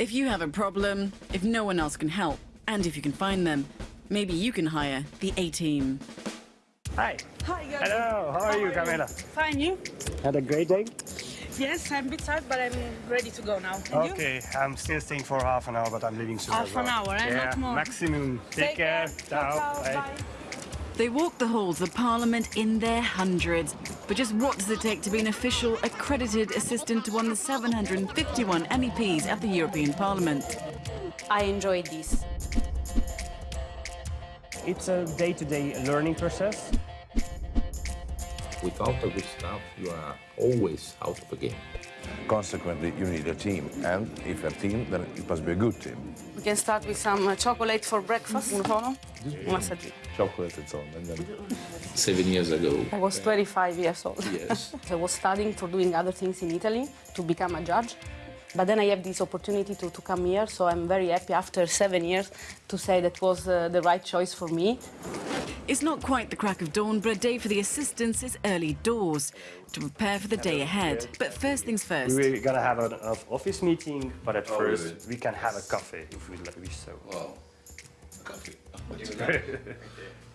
If you have a problem, if no one else can help, and if you can find them, maybe you can hire the A-Team. Hi. Hi, guys. Hello, how are you, Camila? Fine, you? Had a great day? Yes, I'm a bit tired, but I'm ready to go now. And you? Okay, I'm still staying for half an hour, but I'm leaving soon Half as well. an hour, eh? Yeah, Not more. maximum. Take, care. Ciao. Ciao, Bye. bye. They walk the halls of Parliament in their hundreds. But just what does it take to be an official, accredited assistant to one of the 751 MEPs at the European Parliament? I enjoyed this. It's a day-to-day learning process. Without a good staff, you are always out of the game. Consequently, you need a team, and if a team, then it must be a good team. We can start with some uh, chocolate for breakfast. Un solo? Un. Chocolate and so on. And then Seven years ago, I was 25 years old. yes, I was studying for doing other things in Italy to become a judge. But then I have this opportunity to, to come here, so I'm very happy after seven years to say that was uh, the right choice for me. It's not quite the crack of dawn, but a day for the assistants is early doors to prepare for the day ahead. But first things first. We're gonna have an office meeting, but at Oh, first really? we can have a coffee if we li- wish so. wow, a coffee.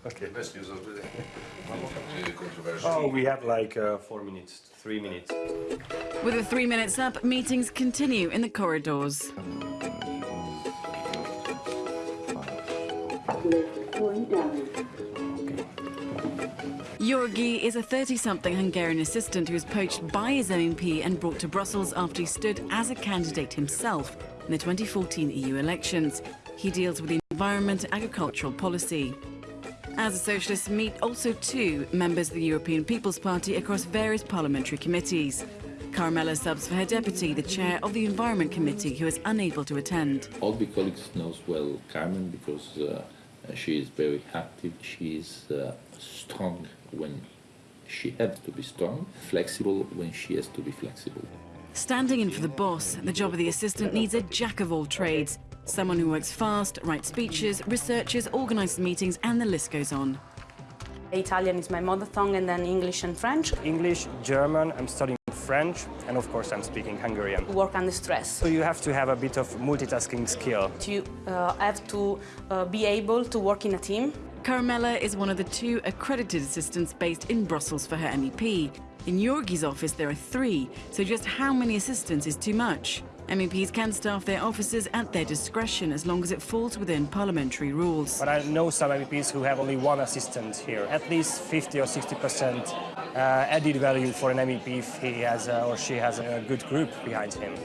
Okay. Best news of the day. Oh, we have like uh, four minutes, three minutes. With the three minutes up, meetings continue in the corridors. Yorgi is a 30-something Hungarian assistant who was poached by his MEP and brought to Brussels after he stood as a candidate himself in the 2014 EU elections. He deals with the environment and agricultural policy. As the Socialists meet also two members of the European People's Party across various parliamentary committees. Carmela subs for her deputy, the chair of the Environment Committee, who is unable to attend. All the colleagues knows well Carmen because uh, she is very active. She is uh, strong when she has to be strong, flexible when she has to be flexible. Standing in for the boss, the job of the assistant needs a jack of all trades. Someone who works fast, writes speeches, researches, organises meetings, and the list goes on. Italian is my mother tongue, and then English and French. English, German, I'm studying French, and of course I'm speaking Hungarian. Work under stress. So you have to have a bit of multitasking skill. You uh, have to uh, be able to work in a team. Carmela is one of the two accredited assistants based in Brussels for her MEP. In Yorgi's office, there are three, so just how many assistants is too much? MEPs can staff their offices at their discretion as long as it falls within parliamentary rules. But I know some MEPs who have only one assistant here. At least 50 or 60 percent uh, added value for an MEP if he has uh, or she has a good group behind him.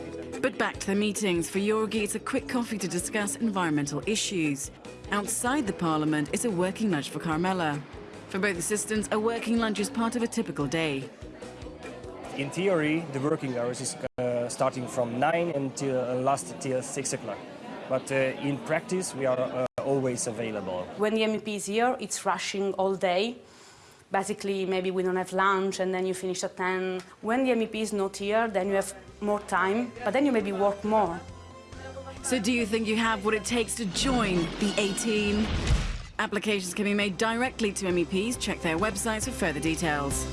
But back to the meetings. For Yorgi, it's a quick coffee to discuss environmental issues. Outside the parliament, it's a working lunch for Carmela. For both assistants, a working lunch is part of a typical day. In theory, the working hours is uh, starting from 9 until uh, last till 6 o'clock. But uh, in practice, we are uh, always available. When the MEP is here, it's rushing all day. Basically, maybe we don't have lunch and then you finish at 10. When the MEP is not here, then you have more time, but then you maybe work more. So do you think you have what it takes to join the A-Team? Applications can be made directly to MEPs. Check their websites for further details.